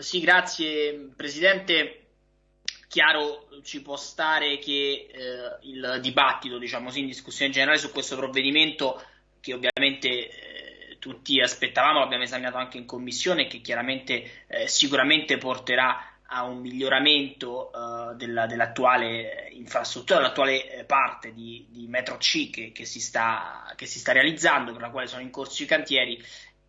sì, grazie Presidente. Chiaro ci può stare che eh, il dibattito, diciamo sì, in discussione generale su questo provvedimento, che ovviamente eh, tutti aspettavamo, l'abbiamo esaminato anche in commissione, che chiaramente eh, sicuramente porterà a un miglioramento uh, della, dell'attuale infrastruttura, dell'attuale eh, parte di, di, metro C che, che, si sta, che, si sta, realizzando, per la quale sono in corso i cantieri,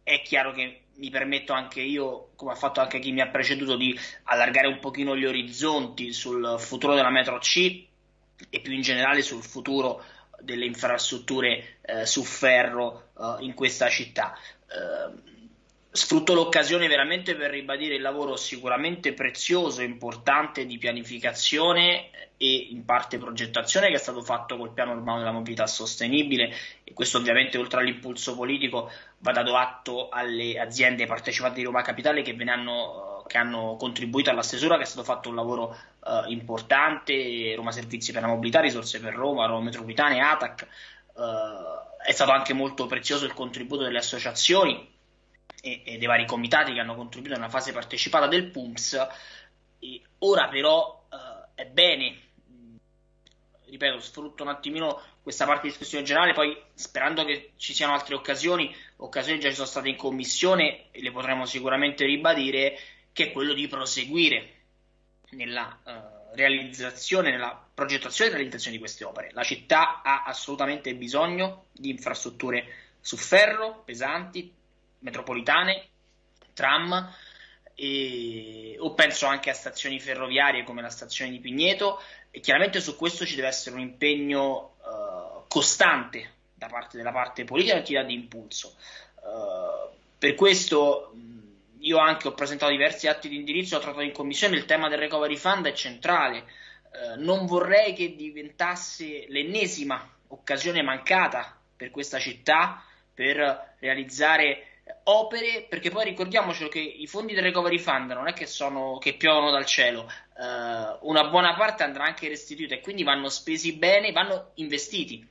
è chiaro che mi permetto anche io, come ha fatto anche chi mi ha preceduto, di allargare un pochino gli orizzonti sul futuro della metro C e più in generale sul futuro delle infrastrutture eh, su ferro eh, in questa città. Eh, sfrutto l'occasione veramente per ribadire il lavoro sicuramente prezioso e importante di pianificazione e in parte progettazione che è stato fatto col piano urbano della mobilità sostenibile. E questo ovviamente oltre all'impulso politico va dato atto alle aziende partecipate di Roma Capitale che, hanno, che hanno contribuito alla stesura che è stato fatto un lavoro uh, importante. Roma Servizi per la Mobilità, Risorse per Roma, Roma Metropolitane, ATAC uh, è stato anche molto prezioso il contributo delle associazioni e, e, dei vari comitati che hanno contribuito nella fase partecipata del PUMS. E ora però eh, è bene, ripeto, sfrutto un attimino questa parte di discussione generale, poi sperando che ci siano altre occasioni, occasioni già ci sono state in commissione e le potremo sicuramente ribadire, che è quello di proseguire nella uh, realizzazione, nella progettazione e realizzazione di queste opere. La città ha assolutamente bisogno di infrastrutture su ferro, pesanti, metropolitane, tram, e, o penso anche a stazioni ferroviarie come la stazione di Pigneto e chiaramente su questo ci deve essere un impegno uh, costante da parte della parte politica e attività di impulso. Uh, per questo io anche ho presentato diversi atti di indirizzo, ho trattato in commissione, il tema del recovery fund è centrale. Uh, non vorrei che diventasse l'ennesima occasione mancata per questa città per realizzare opere, perché poi ricordiamocelo che i fondi del recovery fund non è che, sono, che piovono dal cielo, eh, una buona parte andrà anche restituita e quindi vanno spesi bene, vanno investiti.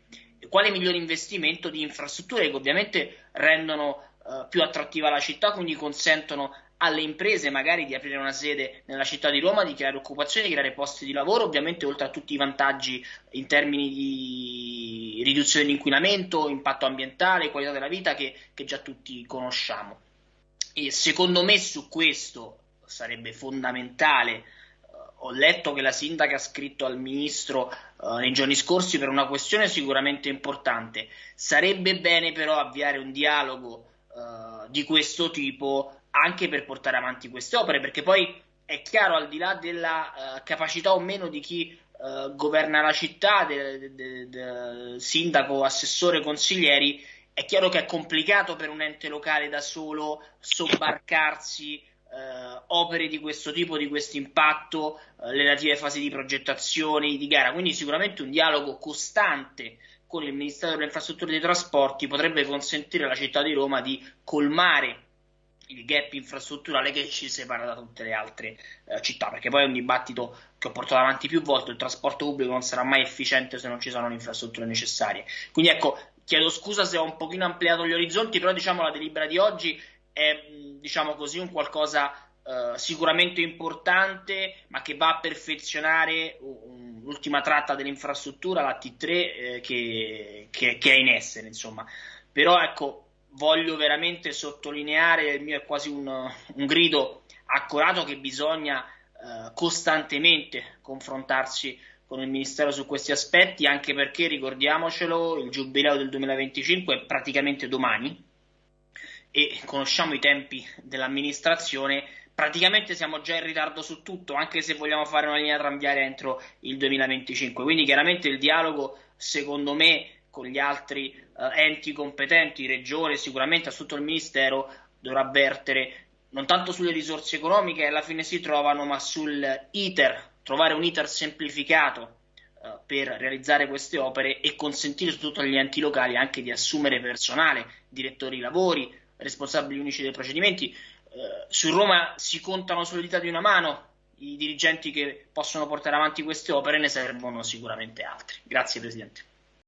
Quale migliore investimento di infrastrutture che ovviamente rendono eh, più attrattiva la città, quindi consentono alle imprese magari di aprire una sede nella città di Roma, di creare occupazione, di creare posti di lavoro, ovviamente oltre a tutti i vantaggi in termini di riduzione dell'inquinamento, impatto ambientale, qualità della vita che, che già tutti conosciamo. E secondo me su questo sarebbe fondamentale. ho letto che la sindaca ha scritto al ministro uh, nei giorni scorsi per una questione sicuramente importante. Sarebbe bene però avviare un dialogo uh, di questo tipo anche per portare avanti queste opere, perché poi è chiaro, al di là della uh, capacità o meno di chi uh, governa la città, del de, de, sindaco, assessore, consiglieri, è chiaro che è complicato per un ente locale da solo sobbarcarsi uh, opere di questo tipo, di questo impatto, le relative fasi di progettazione, di gara, quindi sicuramente un dialogo costante con il Ministero delle Infrastrutture e dei Trasporti potrebbe consentire alla città di Roma di colmare il gap infrastrutturale che ci separa da tutte le altre eh, città, perché poi è un dibattito che ho portato avanti più volte, il trasporto pubblico non sarà mai efficiente se non ci sono le infrastrutture necessarie. Quindi ecco, chiedo scusa se ho un pochino ampliato gli orizzonti, però diciamo la delibera di oggi è diciamo così un qualcosa eh, sicuramente importante, ma che va a perfezionare l'ultima tratta dell'infrastruttura, la T3 eh, che, che, che è in essere, insomma. Però ecco, voglio veramente sottolineare, il mio è quasi un, un grido accorato che bisogna eh, costantemente confrontarsi con il Ministero su questi aspetti, anche perché ricordiamocelo, il giubileo del 2025 è praticamente domani e conosciamo i tempi dell'amministrazione, praticamente siamo già in ritardo su tutto, anche se vogliamo fare una linea tranviaria entro il 2025. Quindi chiaramente il dialogo, secondo me, con gli altri eh, enti competenti, regione, sicuramente a tutto il Ministero, dovrà vertere non tanto sulle risorse economiche che alla fine si trovano, ma sul iter, trovare un iter semplificato eh, per realizzare queste opere e consentire soprattutto agli enti locali anche di assumere personale, direttori di lavori, responsabili unici dei procedimenti. Eh, su Roma si contano sulle dita di una mano i dirigenti che possono portare avanti queste opere, ne servono sicuramente altri. Grazie Presidente.